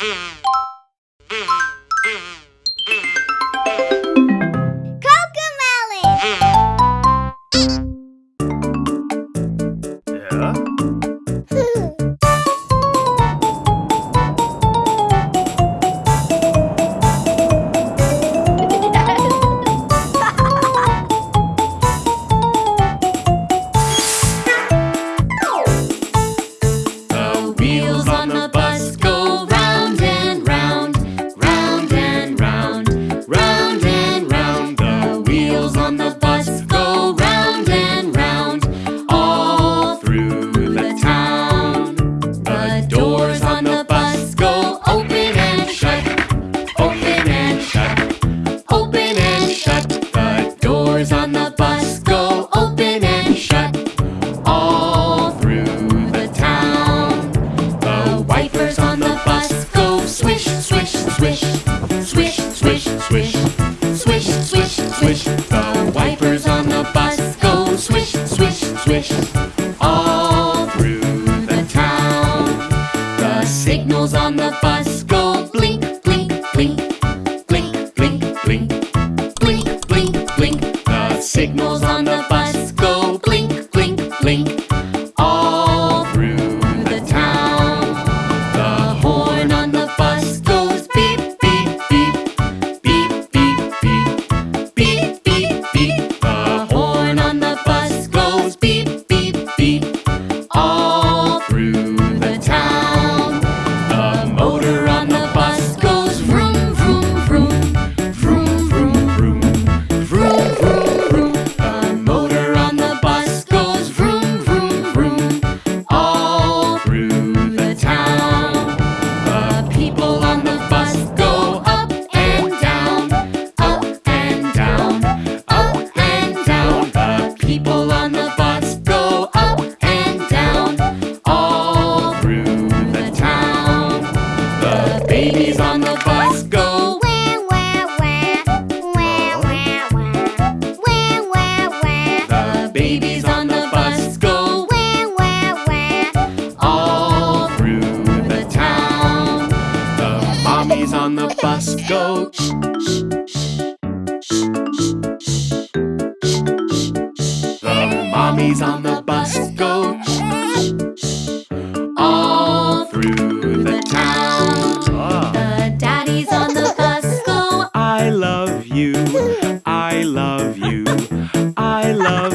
Mm-hmm. Swish, swish, swish, swish. Swish, swish, swish. The wipers on the bus go swish, swish, swish. All through the town. The signals on the bus go blink, blink, blink. Blink, blink, blink. Blink, blink, blink. The signals on the bus go. Go. Go. The mommies on the bus go. love.